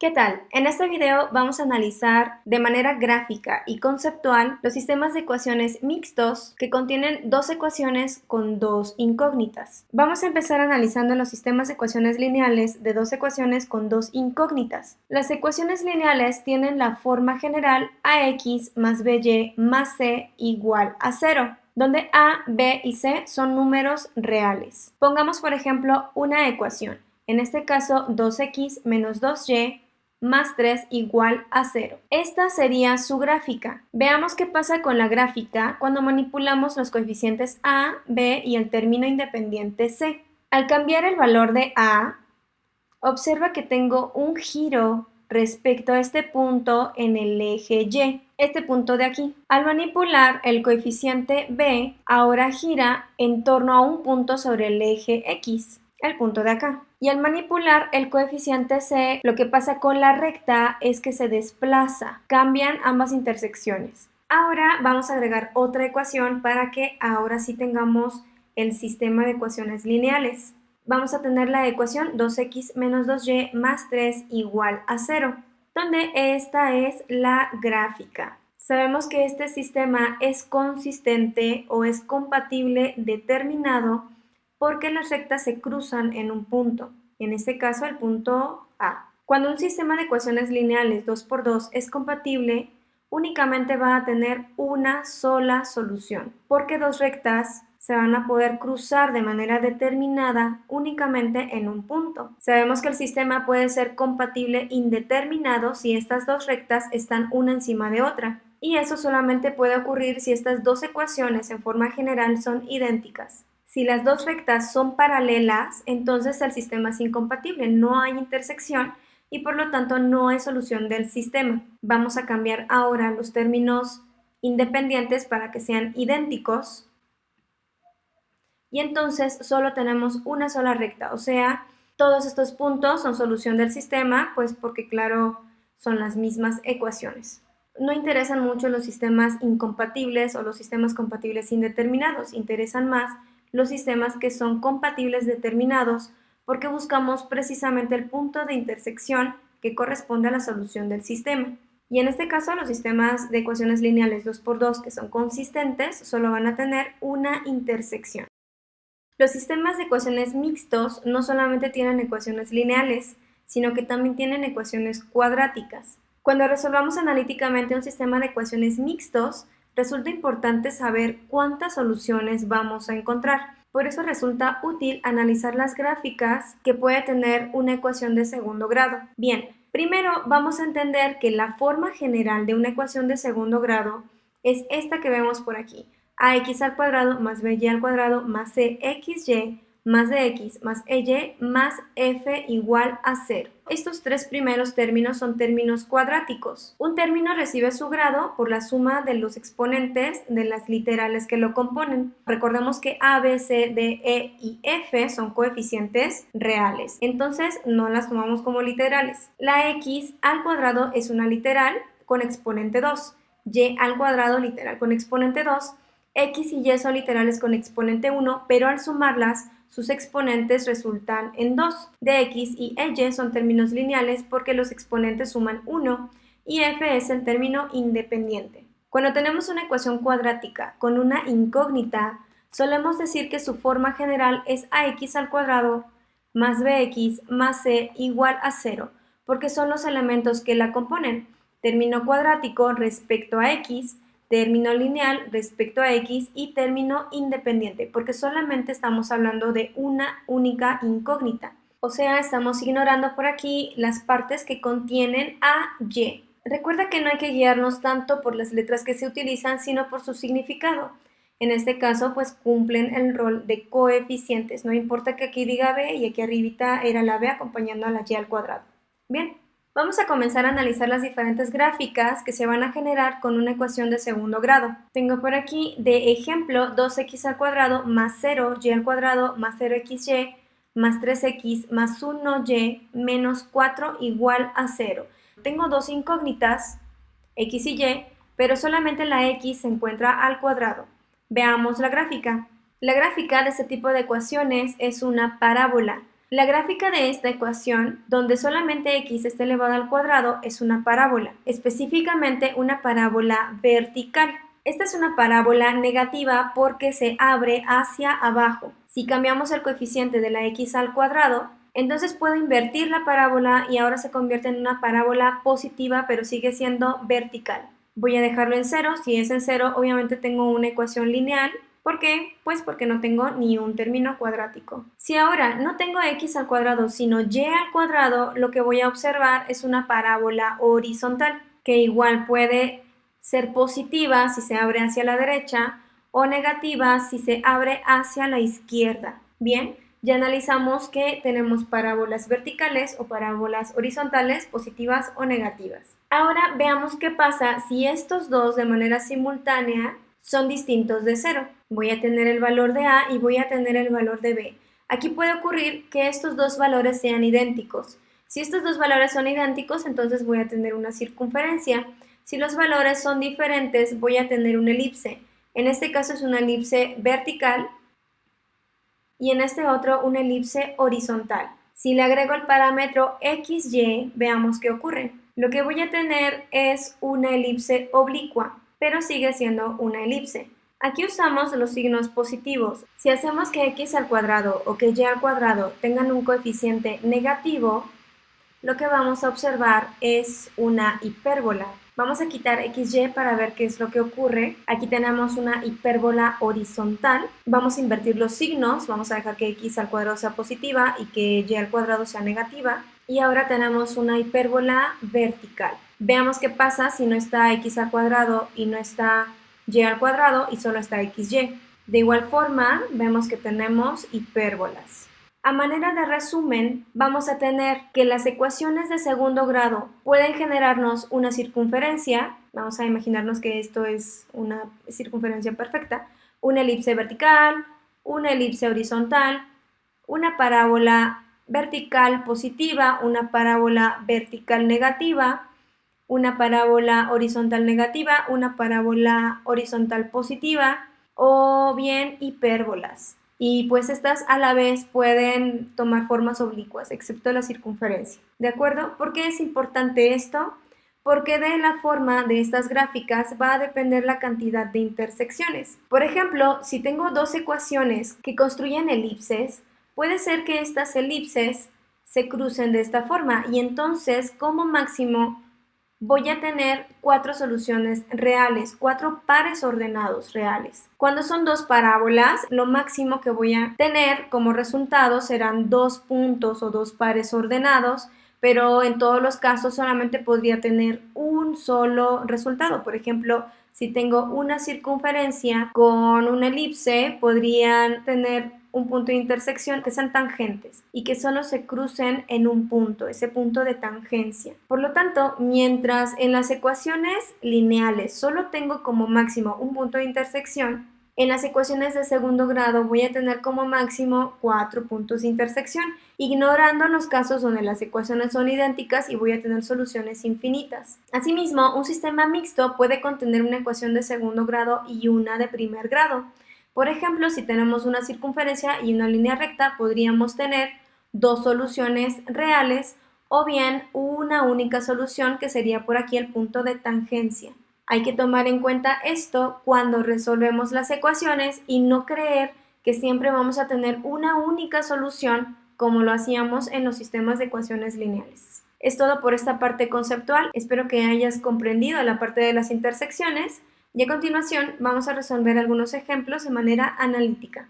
¿Qué tal? En este video vamos a analizar de manera gráfica y conceptual los sistemas de ecuaciones mixtos que contienen dos ecuaciones con dos incógnitas. Vamos a empezar analizando los sistemas de ecuaciones lineales de dos ecuaciones con dos incógnitas. Las ecuaciones lineales tienen la forma general ax más by más c igual a 0 donde a, b y c son números reales. Pongamos por ejemplo una ecuación, en este caso 2x menos 2y más 3 igual a 0. Esta sería su gráfica. Veamos qué pasa con la gráfica cuando manipulamos los coeficientes a, b y el término independiente c. Al cambiar el valor de a, observa que tengo un giro respecto a este punto en el eje y, este punto de aquí. Al manipular el coeficiente b, ahora gira en torno a un punto sobre el eje x, el punto de acá. Y al manipular el coeficiente C, lo que pasa con la recta es que se desplaza, cambian ambas intersecciones. Ahora vamos a agregar otra ecuación para que ahora sí tengamos el sistema de ecuaciones lineales. Vamos a tener la ecuación 2x menos 2y más 3 igual a 0, donde esta es la gráfica. Sabemos que este sistema es consistente o es compatible determinado porque las rectas se cruzan en un punto, en este caso el punto A. Cuando un sistema de ecuaciones lineales 2x2 es compatible, únicamente va a tener una sola solución, porque dos rectas se van a poder cruzar de manera determinada únicamente en un punto. Sabemos que el sistema puede ser compatible indeterminado si estas dos rectas están una encima de otra, y eso solamente puede ocurrir si estas dos ecuaciones en forma general son idénticas. Si las dos rectas son paralelas, entonces el sistema es incompatible, no hay intersección y por lo tanto no hay solución del sistema. Vamos a cambiar ahora los términos independientes para que sean idénticos y entonces solo tenemos una sola recta, o sea, todos estos puntos son solución del sistema, pues porque claro, son las mismas ecuaciones. No interesan mucho los sistemas incompatibles o los sistemas compatibles indeterminados, interesan más los sistemas que son compatibles determinados porque buscamos precisamente el punto de intersección que corresponde a la solución del sistema. Y en este caso los sistemas de ecuaciones lineales 2x2 que son consistentes solo van a tener una intersección. Los sistemas de ecuaciones mixtos no solamente tienen ecuaciones lineales, sino que también tienen ecuaciones cuadráticas. Cuando resolvamos analíticamente un sistema de ecuaciones mixtos, resulta importante saber cuántas soluciones vamos a encontrar. Por eso resulta útil analizar las gráficas que puede tener una ecuación de segundo grado. Bien, primero vamos a entender que la forma general de una ecuación de segundo grado es esta que vemos por aquí. ax al cuadrado más by al cuadrado más cxy más de x más ey más f igual a 0. Estos tres primeros términos son términos cuadráticos. Un término recibe su grado por la suma de los exponentes de las literales que lo componen. Recordemos que a, b, c, d, e y f son coeficientes reales, entonces no las tomamos como literales. La x al cuadrado es una literal con exponente 2, y al cuadrado literal con exponente 2, x y y son literales con exponente 1, pero al sumarlas sus exponentes resultan en 2. dx y y son términos lineales porque los exponentes suman 1 y f es el término independiente. Cuando tenemos una ecuación cuadrática con una incógnita, solemos decir que su forma general es ax al cuadrado más bx más c igual a 0, porque son los elementos que la componen. Término cuadrático respecto a x término lineal respecto a x y término independiente, porque solamente estamos hablando de una única incógnita. O sea, estamos ignorando por aquí las partes que contienen a y. Recuerda que no hay que guiarnos tanto por las letras que se utilizan, sino por su significado. En este caso, pues cumplen el rol de coeficientes. No importa que aquí diga b y aquí arribita era la b acompañando a la y al cuadrado. Bien. Vamos a comenzar a analizar las diferentes gráficas que se van a generar con una ecuación de segundo grado. Tengo por aquí de ejemplo 2x al cuadrado más 0, y al cuadrado más 0xy más 3x más 1y menos 4 igual a 0. Tengo dos incógnitas, x y y, pero solamente la x se encuentra al cuadrado. Veamos la gráfica. La gráfica de este tipo de ecuaciones es una parábola. La gráfica de esta ecuación, donde solamente x está elevado al cuadrado, es una parábola, específicamente una parábola vertical. Esta es una parábola negativa porque se abre hacia abajo. Si cambiamos el coeficiente de la x al cuadrado, entonces puedo invertir la parábola y ahora se convierte en una parábola positiva, pero sigue siendo vertical. Voy a dejarlo en cero. Si es en cero, obviamente tengo una ecuación lineal. ¿Por qué? Pues porque no tengo ni un término cuadrático. Si ahora no tengo x al cuadrado, sino y al cuadrado, lo que voy a observar es una parábola horizontal, que igual puede ser positiva si se abre hacia la derecha o negativa si se abre hacia la izquierda. Bien, ya analizamos que tenemos parábolas verticales o parábolas horizontales positivas o negativas. Ahora veamos qué pasa si estos dos de manera simultánea son distintos de cero. Voy a tener el valor de A y voy a tener el valor de B. Aquí puede ocurrir que estos dos valores sean idénticos. Si estos dos valores son idénticos, entonces voy a tener una circunferencia. Si los valores son diferentes, voy a tener una elipse. En este caso es una elipse vertical y en este otro una elipse horizontal. Si le agrego el parámetro XY, veamos qué ocurre. Lo que voy a tener es una elipse oblicua, pero sigue siendo una elipse. Aquí usamos los signos positivos. Si hacemos que x al cuadrado o que y al cuadrado tengan un coeficiente negativo, lo que vamos a observar es una hipérbola. Vamos a quitar XY para ver qué es lo que ocurre. Aquí tenemos una hipérbola horizontal. Vamos a invertir los signos. Vamos a dejar que X al cuadrado sea positiva y que Y al cuadrado sea negativa. Y ahora tenemos una hipérbola vertical. Veamos qué pasa si no está X al cuadrado y no está Y al cuadrado y solo está XY. De igual forma, vemos que tenemos hipérbolas. A manera de resumen, vamos a tener que las ecuaciones de segundo grado pueden generarnos una circunferencia, vamos a imaginarnos que esto es una circunferencia perfecta, una elipse vertical, una elipse horizontal, una parábola vertical positiva, una parábola vertical negativa, una parábola horizontal negativa, una parábola horizontal positiva o bien hipérbolas y pues estas a la vez pueden tomar formas oblicuas, excepto la circunferencia. ¿De acuerdo? ¿Por qué es importante esto? Porque de la forma de estas gráficas va a depender la cantidad de intersecciones. Por ejemplo, si tengo dos ecuaciones que construyen elipses, puede ser que estas elipses se crucen de esta forma y entonces como máximo voy a tener cuatro soluciones reales, cuatro pares ordenados reales. Cuando son dos parábolas, lo máximo que voy a tener como resultado serán dos puntos o dos pares ordenados, pero en todos los casos solamente podría tener un solo resultado. Por ejemplo, si tengo una circunferencia con una elipse, podrían tener un punto de intersección que sean tangentes y que solo se crucen en un punto, ese punto de tangencia. Por lo tanto, mientras en las ecuaciones lineales solo tengo como máximo un punto de intersección, en las ecuaciones de segundo grado voy a tener como máximo cuatro puntos de intersección, ignorando los casos donde las ecuaciones son idénticas y voy a tener soluciones infinitas. Asimismo, un sistema mixto puede contener una ecuación de segundo grado y una de primer grado. Por ejemplo, si tenemos una circunferencia y una línea recta, podríamos tener dos soluciones reales o bien una única solución que sería por aquí el punto de tangencia. Hay que tomar en cuenta esto cuando resolvemos las ecuaciones y no creer que siempre vamos a tener una única solución como lo hacíamos en los sistemas de ecuaciones lineales. Es todo por esta parte conceptual. Espero que hayas comprendido la parte de las intersecciones y a continuación vamos a resolver algunos ejemplos de manera analítica.